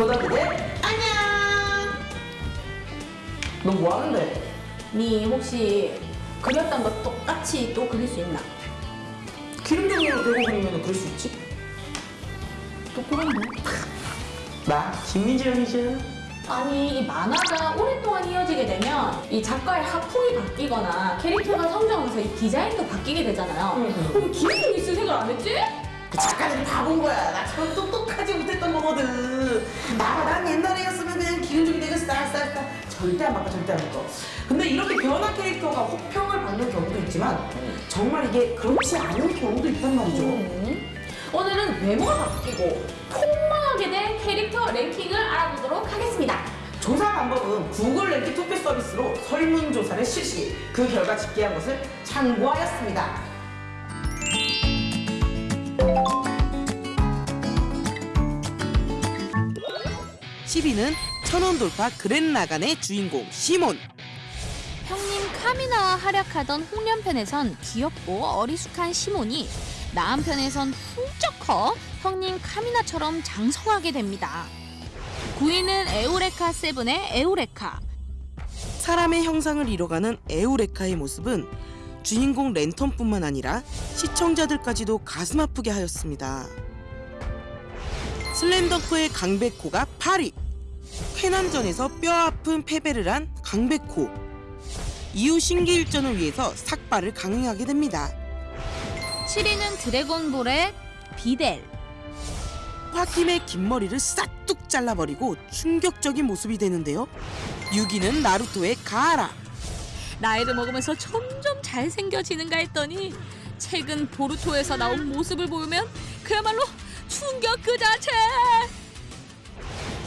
고등학교 때 안녕. 너 뭐 하는데? 니 혹시 그렸던 거 똑같이 또 그릴 수 있나? 기름 종이로 대고 그리면 그럴 수 있지? 똑똑한데? 나 김민지 형이지. 아니 이 만화가 오랫동안 이어지게 되면 이 작가의 하풍이 바뀌거나 캐릭터가 성장하면서 이 디자인도 바뀌게 되잖아요. 응, 응. 그럼 기름종 있을 생각 안 했지? 그 작가들이 다본 거야. 나처럼 똑똑하지 못했던 거거든. 나, 난 옛날에였으면 그냥 기운종이 되고 쌀쌀쌀. 절대 안 바꿔, 절대 안 바꿔. 근데 이렇게 변화 캐릭터가 호평을 받는 경우도 있지만 정말 이게 그렇지 않은 경우도 있단 말이죠. 음. 오늘은 외모가 바뀌고 폭망하게 된 캐릭터 랭킹을 알아보도록 하겠습니다. 조사 방법은 구글 랭킹 투표 서비스로 설문조사를 실시. 그 결과 집계한 것을 참고하였습니다. 10위는 천원 돌파 그랜라간의 주인공 시몬. 형님 카미나와 활약하던 홍련편에선 귀엽고 어리숙한 시몬이 나한편에선 훌쩍 커 형님 카미나처럼 장성하게 됩니다. 9위는 에우레카 세븐의 에우레카. 사람의 형상을 이뤄가는 에우레카의 모습은 주인공 랜턴뿐만 아니라 시청자들까지도 가슴 아프게 하였습니다. 슬램덩크의 강백호가 8위. 회난전에서 뼈 아픈 패배를 한 강백호. 이후 신기일전을 위해서 삭발을 강행하게 됩니다. 7위는 드래곤볼의 비델. 화팀의 긴 머리를 싹둑 잘라버리고 충격적인 모습이 되는데요. 6위는 나루토의 가하라. 나이를 먹으면서 점점 잘생겨지는가 했더니 최근 보루토에서 나온 모습을 보면 그야말로 충격 그 자체.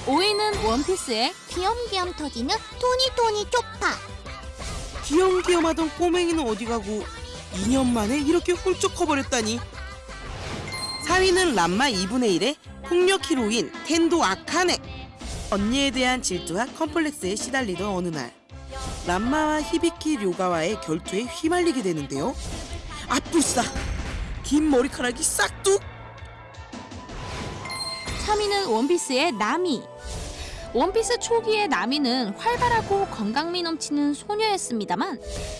5위는 원피스의 귀염귀염 터지는 토니토니 쪽파. 귀염귀염하던 꼬맹이는 어디 가고 2년 만에 이렇게 훌쩍 커버렸다니. 4위는 람마 2분의 1의 폭력 히로인 텐도 아카네. 언니에 대한 질투와 컴플렉스에 시달리던 어느 날 란마와 히비키 료가와의 결투에 휘말리게 되는데요. 아뿔싸 긴 머리카락이 싹둑 3위는 원피스의 나미. 원피스 초기의 나미는 활발하고 건강미 넘치는 소녀였습니다만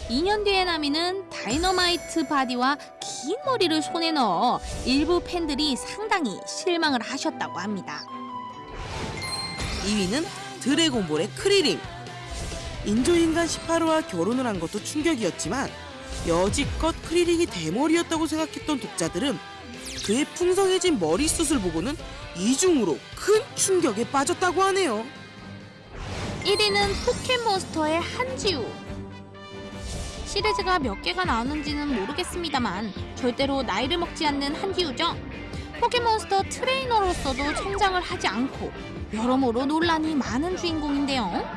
2년 뒤의 나미는 dynamite body와 긴 머리를 손에 넣어 일부 팬들이 상당히 실망을 하셨다고 합니다. 2위는 드래곤볼의 크리링. 인조인간 18호와 결혼을 한 것도 충격이었지만 여지껏 크리링이 대머리였다고 생각했던 독자들은 그의 풍성해진 머리숱을 보고는 이중으로 큰 충격에 빠졌다고 하네요. 1위는 포켓몬스터의 한지우. 시리즈가 몇 개가 나오는지는 모르겠습니다만 절대로 나이를 먹지 않는 한지우죠. 포켓몬스터 트레이너로서도 성장을 하지 않고 여러모로 논란이 많은 주인공인데요.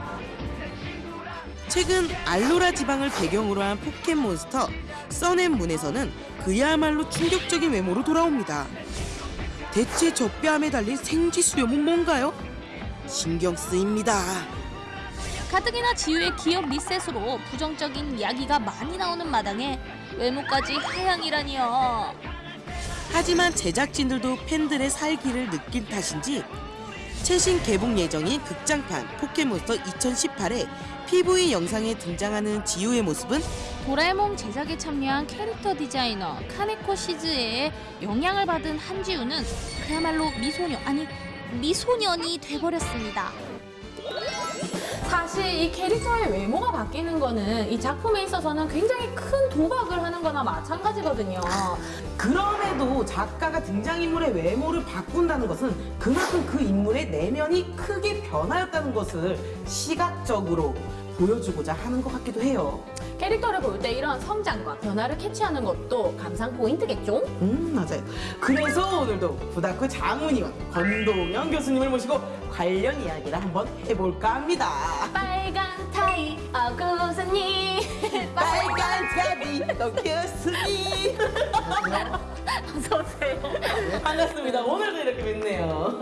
최근 알로라 지방을 배경으로 한 포켓몬스터 Sun and Moon에서는 그야말로 충격적인 외모로 돌아옵니다. 대체 저 뺨에 달린 생쥐 수염은 뭔가요? 신경 쓰입니다. 가뜩이나 지우의 기억 리셋으로 부정적인 이야기가 많이 나오는 마당에 외모까지 하향이라니요. 하지만 제작진들도 팬들의 살기를 느낀 탓인지 최신 개봉 예정인 극장판 포켓몬스터 2018의 PV 영상에 등장하는 지우의 모습은 도라에몽 제작에 참여한 캐릭터 디자이너 카네코 시즈에 영향을 받은 한지우는 그야말로 미소녀 아니 미소년이 돼버렸습니다. 사실 이 캐릭터의 외모가 바뀌는 거는 이 작품에 있어서는 굉장히 큰 도박을 하는 거나 마찬가지거든요. 그럼에도 작가가 등장인물의 외모를 바꾼다는 것은 그만큼 그 인물의 내면이 크게 변하였다는 것을 시각적으로 보여주고자 하는 것 같기도 해요. 캐릭터를 볼 때 이런 성장과 변화를 캐치하는 것도 감상 포인트겠죠? 음, 맞아요. 그래서 오늘도 부다크 장문위원 권동영 교수님을 모시고 관련 이야기를 한번 해볼까 합니다. 빨간 타이 어 교수님 빨간 탑이 너 교수님. 어서 오세요. 반갑습니다. 오늘도 이렇게 뵙네요.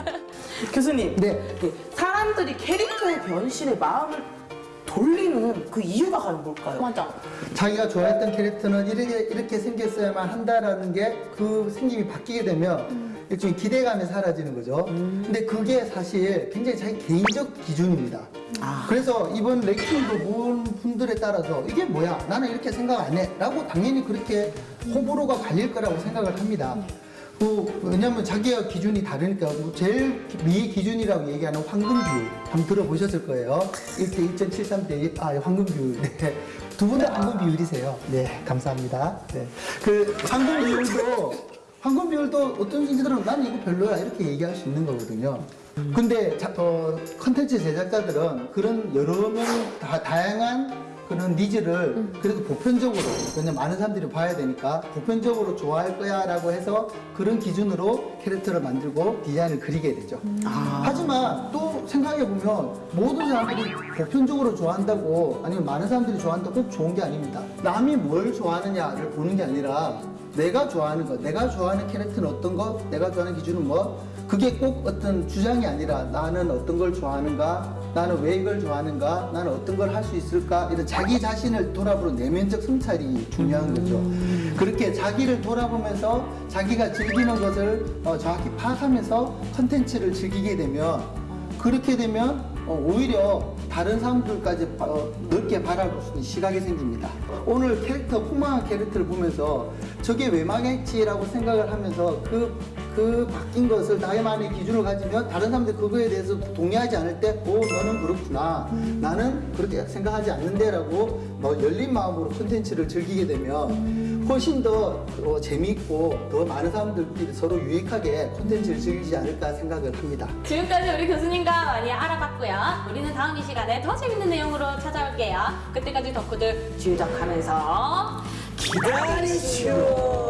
교수님, 네. 그 사람들이 캐릭터의 변신에 마음을 돌리는 그 이유가 과연 뭘까요? 맞아. 자기가 좋아했던 캐릭터는 이렇게, 이렇게 생겼어야만 한다라는 게 그 생김이 바뀌게 되면 일종의 기대감이 사라지는 거죠. 근데 그게 사실 굉장히 자기 개인적 기준입니다. 그래서 이번 랭킹도 본 분들에 따라서 이게 뭐야? 나는 이렇게 생각 안 해. 라고 당연히 그렇게 호불호가 갈릴 거라고 생각을 합니다. 그, 왜냐면 자기가 기준이 다르니까 뭐 제일 미 기준이라고 얘기하는 황금 비율 한번 들어보셨을 거예요. 1대 1.73대 1, 아 황금 비율. 네. 두분 다 황금 비율이세요. 네, 감사합니다. 네. 그 황금 비율도 황금 비율도 어떤 분들은 나는 이거 별로야. 이렇게 얘기할 수 있는 거거든요. 근데 자, 어, 컨텐츠 제작자들은 그런 여러 명 다, 다양한 그런 needs를 그래도 보편적으로 왜냐면 많은 사람들이 봐야 되니까 보편적으로 좋아할 거야 라고 해서 그런 기준으로 캐릭터를 만들고 디자인을 그리게 되죠. 하지만 또 생각해보면 모든 사람들이 보편적으로 좋아한다고 아니면 많은 사람들이 좋아한다고 꼭 좋은 게 아닙니다. 남이 뭘 좋아하느냐를 보는 게 아니라 내가 좋아하는 것, 내가 좋아하는 캐릭터는 어떤 것, 내가 좋아하는 기준은 뭐, 그게 꼭 어떤 주장이 아니라 나는 어떤 걸 좋아하는가, 나는 왜 이걸 좋아하는가, 나는 어떤 걸 할 수 있을까, 이런 자기 자신을 돌아보는 내면적 성찰이 중요한 거죠. 그렇게 자기를 돌아보면서 자기가 즐기는 것을 어, 정확히 파악하면서 컨텐츠를 즐기게 되면 그렇게 되면 어, 오히려 다른 사람들까지 바- 어, 넓게 바라볼 수 있는 시각이 생깁니다. 오늘 캐릭터, 폭망한 캐릭터를 보면서 저게 왜 망했지라고 생각을 하면서 그, 그 바뀐 것을 나만의 기준을 가지면 다른 사람들 그거에 대해서 동의하지 않을 때, 오, 너는 그렇구나. 나는 그렇게 생각하지 않는데 라고 뭐 열린 마음으로 콘텐츠를 즐기게 되면 훨씬 더 어, 재미있고 더 많은 사람들끼리 서로 유익하게 콘텐츠를 즐기지 않을까 생각을 합니다. 지금까지 우리 교수님과 많이 알아봤고요. 우리는 다음 이 시간에 더 재밌는 내용으로 찾아올게요. 그때까지 덕후들 주적하면서 기다리쇼.